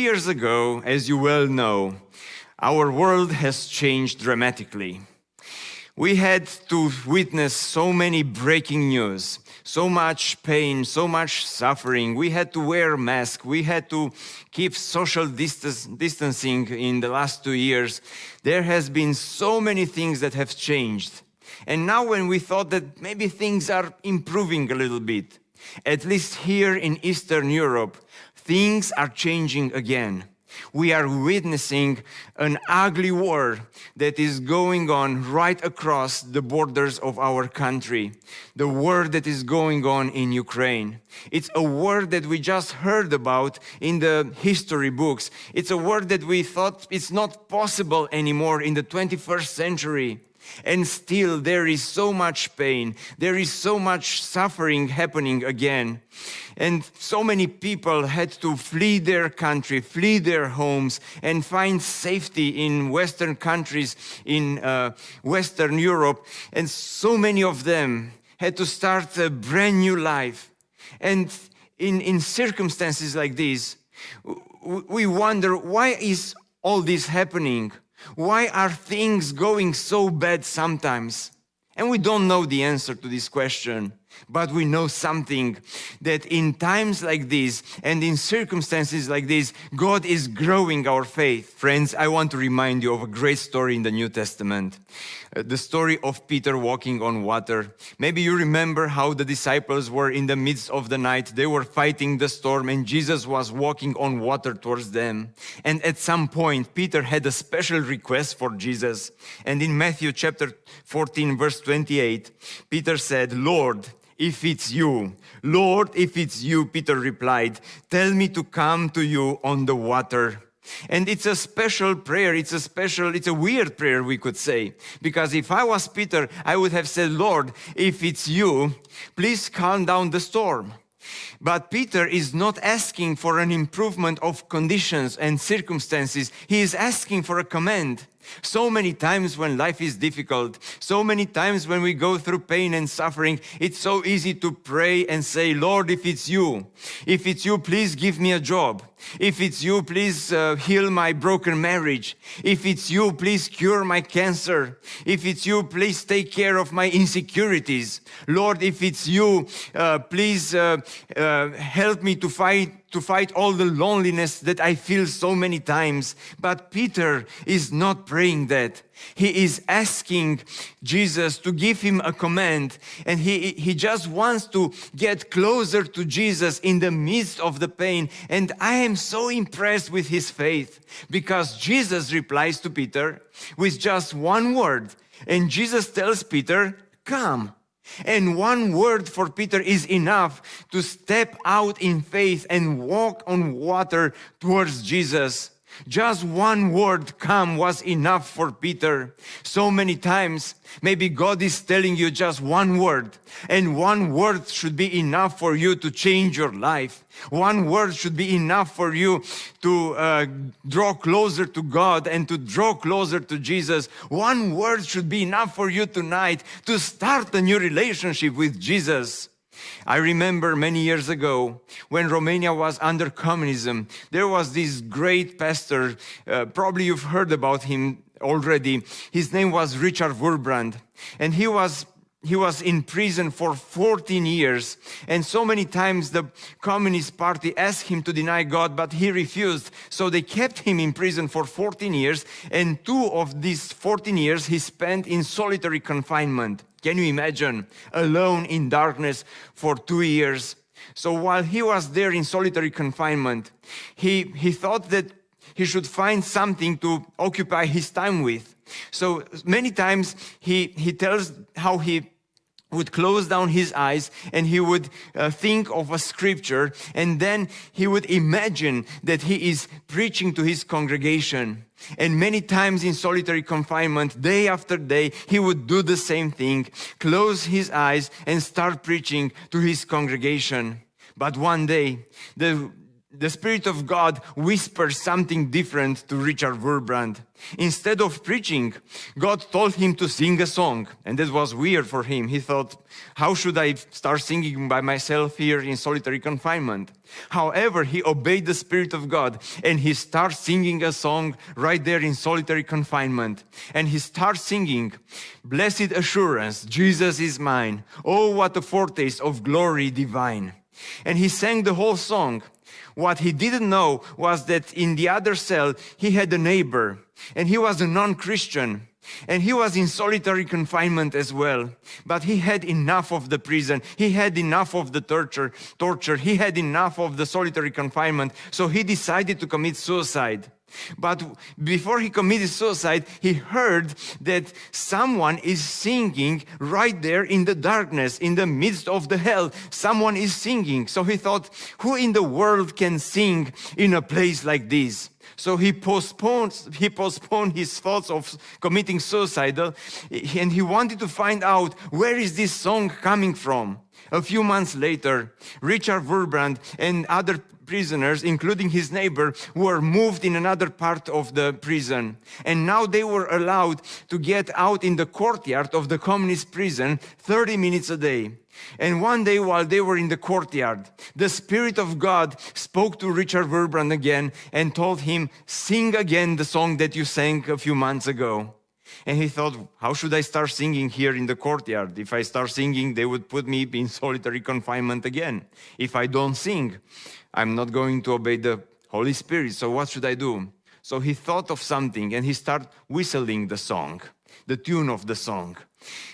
years ago, as you well know, our world has changed dramatically. We had to witness so many breaking news, so much pain, so much suffering. We had to wear masks. We had to keep social distance, distancing in the last two years. There has been so many things that have changed. And now when we thought that maybe things are improving a little bit, at least here in Eastern Europe, things are changing again. We are witnessing an ugly war that is going on right across the borders of our country. The war that is going on in Ukraine. It's a war that we just heard about in the history books. It's a war that we thought it's not possible anymore in the 21st century. And still there is so much pain, there is so much suffering happening again. And so many people had to flee their country, flee their homes and find safety in Western countries, in uh, Western Europe. And so many of them had to start a brand new life. And in, in circumstances like this, we wonder, why is all this happening? Why are things going so bad sometimes? And we don't know the answer to this question, but we know something that in times like this and in circumstances like this, God is growing our faith. Friends, I want to remind you of a great story in the New Testament. Uh, the story of Peter walking on water. Maybe you remember how the disciples were in the midst of the night. They were fighting the storm and Jesus was walking on water towards them. And at some point, Peter had a special request for Jesus. And in Matthew chapter 14, verse 28, Peter said, Lord, if it's you. Lord, if it's you, Peter replied, tell me to come to you on the water. And it's a special prayer. It's a special, it's a weird prayer, we could say. Because if I was Peter, I would have said, Lord, if it's you, please calm down the storm. But Peter is not asking for an improvement of conditions and circumstances. He is asking for a command. So many times when life is difficult, so many times when we go through pain and suffering, it's so easy to pray and say, Lord, if it's you, if it's you, please give me a job. If it's you, please uh, heal my broken marriage. If it's you, please cure my cancer. If it's you, please take care of my insecurities. Lord, if it's you, uh, please uh, uh help me to fight to fight all the loneliness that I feel so many times. But Peter is not praying that. He is asking Jesus to give him a command and he, he just wants to get closer to Jesus in the midst of the pain. And I am so impressed with his faith because Jesus replies to Peter with just one word. And Jesus tells Peter, come. And one word for Peter is enough to step out in faith and walk on water towards Jesus. Just one word come was enough for Peter. So many times, maybe God is telling you just one word and one word should be enough for you to change your life. One word should be enough for you to uh, draw closer to God and to draw closer to Jesus. One word should be enough for you tonight to start a new relationship with Jesus. I remember many years ago when Romania was under communism, there was this great pastor, uh, probably you've heard about him already. His name was Richard Wurmbrand. And he was he was in prison for 14 years. And so many times the communist party asked him to deny god but he refused. So they kept him in prison for 14 years. And two of these 14 years he spent in solitary confinement can you imagine? Alone in darkness for two years. So while he was there in solitary confinement, he, he thought that he should find something to occupy his time with. So many times he, he tells how he would close down his eyes and he would uh, think of a scripture and then he would imagine that he is preaching to his congregation. And many times in solitary confinement, day after day, he would do the same thing, close his eyes and start preaching to his congregation. But one day, the the Spirit of God whispers something different to Richard Wurmbrand. Instead of preaching, God told him to sing a song. And that was weird for him. He thought, how should I start singing by myself here in solitary confinement? However, he obeyed the Spirit of God and he starts singing a song right there in solitary confinement. And he starts singing, Blessed assurance, Jesus is mine. Oh, what a foretaste of glory divine. And he sang the whole song. What he didn't know was that in the other cell, he had a neighbor and he was a non-Christian. And he was in solitary confinement as well. But he had enough of the prison. He had enough of the torture, torture. He had enough of the solitary confinement. So he decided to commit suicide. But before he committed suicide, he heard that someone is singing right there in the darkness, in the midst of the hell. Someone is singing. So he thought, who in the world can sing in a place like this? So he postponed, he postponed his thoughts of committing suicide and he wanted to find out where is this song coming from. A few months later, Richard Wurmbrand and other prisoners, including his neighbor, were moved in another part of the prison. And now they were allowed to get out in the courtyard of the communist prison 30 minutes a day. And one day while they were in the courtyard, the Spirit of God spoke to Richard Wurmbrand again and told him, sing again the song that you sang a few months ago. And he thought, how should I start singing here in the courtyard? If I start singing, they would put me in solitary confinement again. If I don't sing, I'm not going to obey the Holy Spirit, so what should I do? So he thought of something and he started whistling the song, the tune of the song.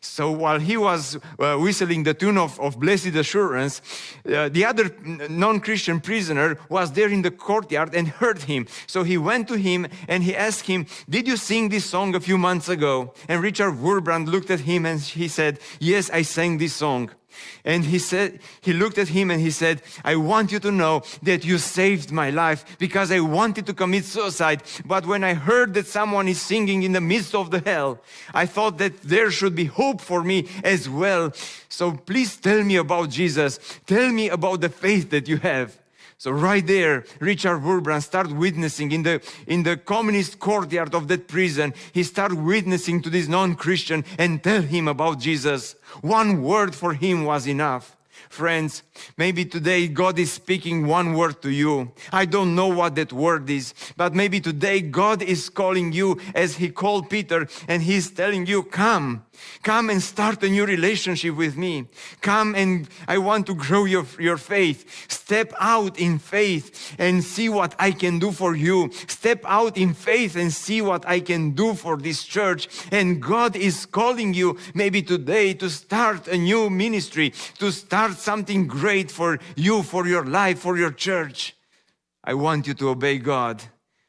So while he was uh, whistling the tune of, of Blessed Assurance, uh, the other non-Christian prisoner was there in the courtyard and heard him. So he went to him and he asked him, did you sing this song a few months ago? And Richard Wurmbrand looked at him and he said, yes, I sang this song. And he said, he looked at him and he said, I want you to know that you saved my life because I wanted to commit suicide. But when I heard that someone is singing in the midst of the hell, I thought that there should be hope for me as well. So please tell me about Jesus. Tell me about the faith that you have. So right there, Richard Wurmbrand started witnessing in the, in the communist courtyard of that prison. He started witnessing to this non-Christian and tell him about Jesus. One word for him was enough. Friends, maybe today God is speaking one word to you. I don't know what that word is, but maybe today God is calling you as he called Peter and he's telling you, come, come and start a new relationship with me. Come and I want to grow your, your faith. Step out in faith and see what I can do for you. Step out in faith and see what I can do for this church. And God is calling you maybe today to start a new ministry, to start something great for you, for your life, for your church. I want you to obey God.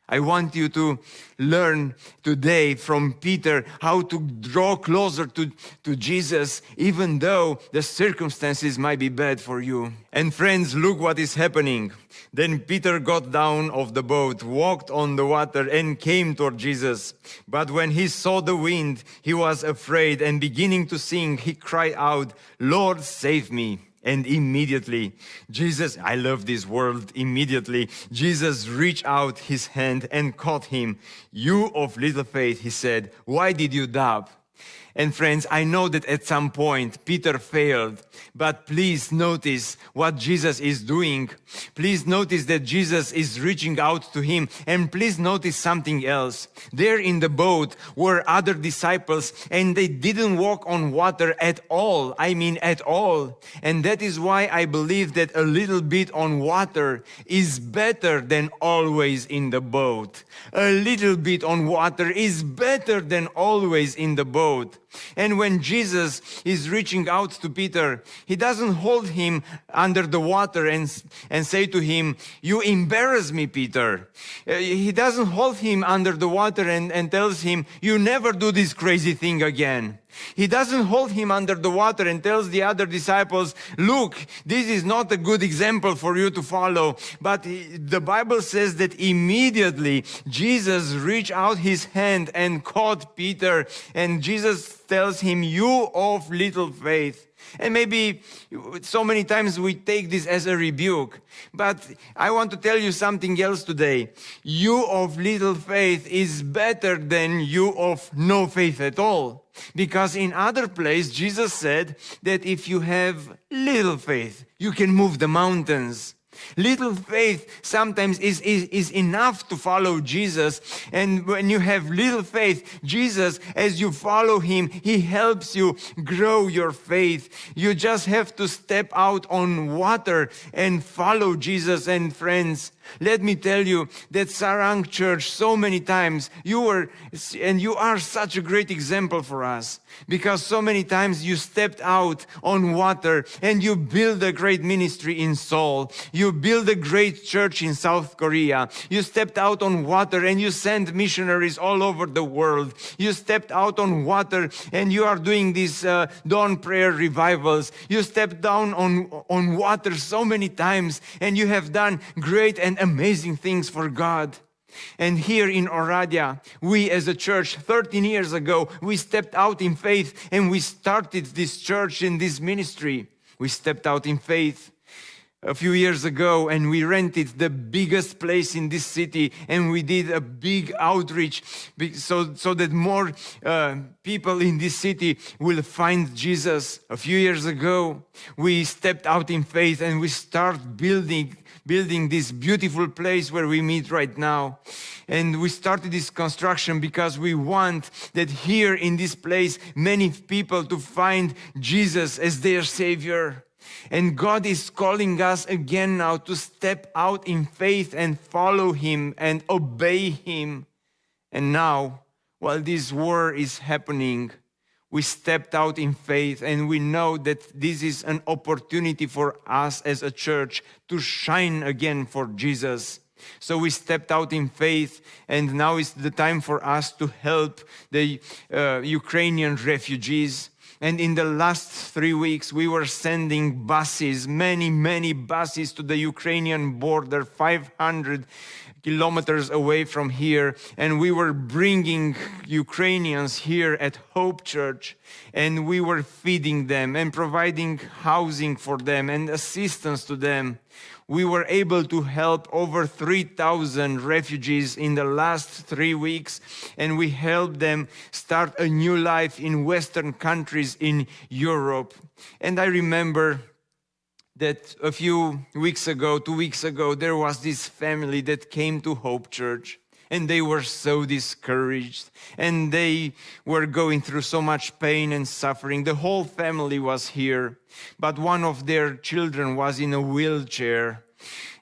I want you to learn today from Peter how to draw closer to, to Jesus, even though the circumstances might be bad for you. And friends, look what is happening. Then Peter got down of the boat, walked on the water and came toward Jesus. But when he saw the wind, he was afraid and beginning to sink, he cried out, Lord, save me. And immediately, Jesus, I love this word, immediately, Jesus reached out his hand and caught him. You of little faith, he said, why did you doubt? And friends, I know that at some point Peter failed, but please notice what Jesus is doing. Please notice that Jesus is reaching out to him and please notice something else. There in the boat were other disciples and they didn't walk on water at all. I mean at all. And that is why I believe that a little bit on water is better than always in the boat. A little bit on water is better than always in the boat. And when Jesus is reaching out to Peter, he doesn't hold him under the water and, and say to him, you embarrass me, Peter. Uh, he doesn't hold him under the water and, and tells him, you never do this crazy thing again. He doesn't hold him under the water and tells the other disciples, look, this is not a good example for you to follow. But the Bible says that immediately Jesus reached out his hand and caught Peter and Jesus tells him, you of little faith. And maybe so many times we take this as a rebuke. But I want to tell you something else today. You of little faith is better than you of no faith at all. Because in other place, Jesus said that if you have little faith, you can move the mountains. Little faith sometimes is, is, is enough to follow Jesus. And when you have little faith, Jesus, as you follow him, he helps you grow your faith. You just have to step out on water and follow Jesus and friends. Let me tell you that Sarang Church, so many times, you were, and you are such a great example for us because so many times you stepped out on water and you build a great ministry in Seoul. You build a great church in South Korea. You stepped out on water and you send missionaries all over the world. You stepped out on water and you are doing these uh, dawn prayer revivals. You stepped down on, on water so many times and you have done great and amazing things for God. And here in Oradea, we as a church 13 years ago, we stepped out in faith and we started this church and this ministry. We stepped out in faith a few years ago and we rented the biggest place in this city and we did a big outreach so, so that more uh, people in this city will find Jesus. A few years ago, we stepped out in faith and we start building building this beautiful place where we meet right now. And we started this construction because we want that here in this place, many people to find Jesus as their Savior. And God is calling us again now to step out in faith and follow Him and obey Him. And now, while this war is happening, we stepped out in faith and we know that this is an opportunity for us as a church to shine again for Jesus. So we stepped out in faith, and now is the time for us to help the uh, Ukrainian refugees. And in the last three weeks, we were sending buses, many, many buses to the Ukrainian border, 500 kilometers away from here and we were bringing Ukrainians here at Hope Church and we were feeding them and providing housing for them and assistance to them. We were able to help over 3,000 refugees in the last three weeks and we helped them start a new life in Western countries in Europe. And I remember that a few weeks ago, two weeks ago, there was this family that came to Hope Church and they were so discouraged and they were going through so much pain and suffering. The whole family was here, but one of their children was in a wheelchair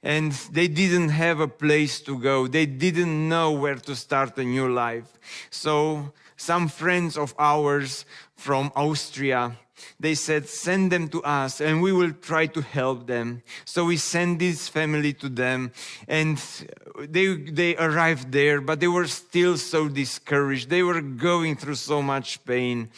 and they didn't have a place to go. They didn't know where to start a new life. So some friends of ours from Austria they said, send them to us and we will try to help them. So we sent this family to them and they, they arrived there, but they were still so discouraged. They were going through so much pain.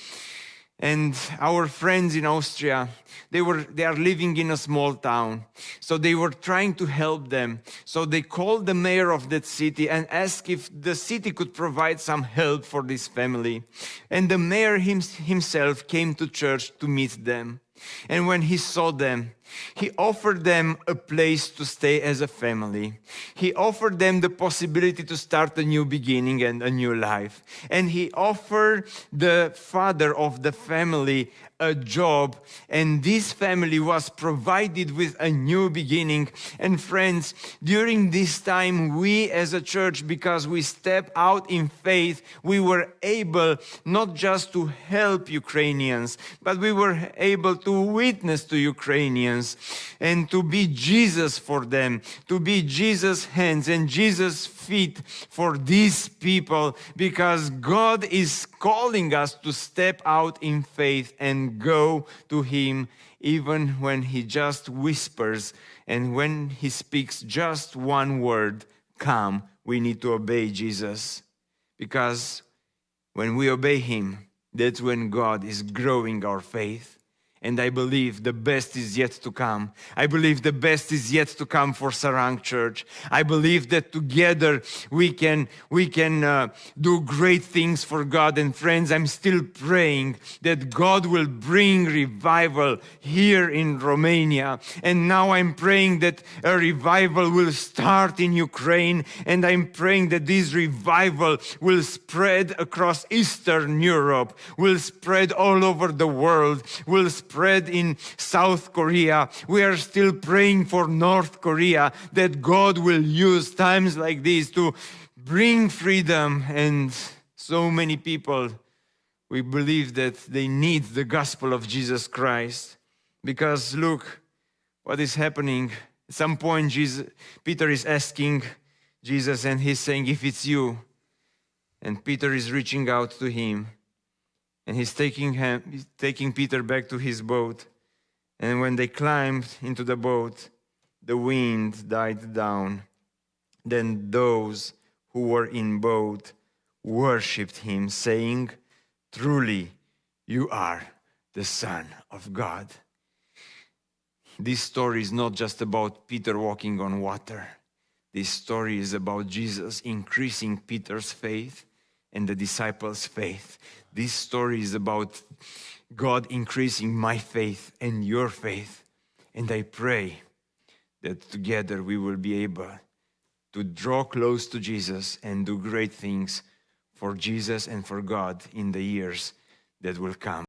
And our friends in Austria, they were they are living in a small town. So they were trying to help them. So they called the mayor of that city and asked if the city could provide some help for this family. And the mayor himself came to church to meet them. And when he saw them he offered them a place to stay as a family. He offered them the possibility to start a new beginning and a new life. And he offered the father of the family a job and this family was provided with a new beginning. And friends, during this time, we as a church, because we step out in faith, we were able not just to help Ukrainians, but we were able to witness to Ukrainians and to be Jesus for them, to be Jesus' hands and Jesus' feet for these people because God is calling us to step out in faith and go to Him even when He just whispers and when He speaks just one word, come, we need to obey Jesus. Because when we obey Him, that's when God is growing our faith. And I believe the best is yet to come. I believe the best is yet to come for Sarang Church. I believe that together we can we can uh, do great things for God. And friends, I'm still praying that God will bring revival here in Romania. And now I'm praying that a revival will start in Ukraine. And I'm praying that this revival will spread across Eastern Europe, will spread all over the world, will spread in South Korea. We are still praying for North Korea that God will use times like these to bring freedom. And so many people we believe that they need the gospel of Jesus Christ. Because look what is happening. At some point Jesus, Peter is asking Jesus and he's saying if it's you and Peter is reaching out to him and he's taking, him, he's taking Peter back to his boat. And when they climbed into the boat, the wind died down. Then those who were in boat worshipped him, saying, Truly, you are the Son of God. This story is not just about Peter walking on water. This story is about Jesus increasing Peter's faith and the disciples' faith. This story is about God increasing my faith and your faith. And I pray that together we will be able to draw close to Jesus and do great things for Jesus and for God in the years that will come.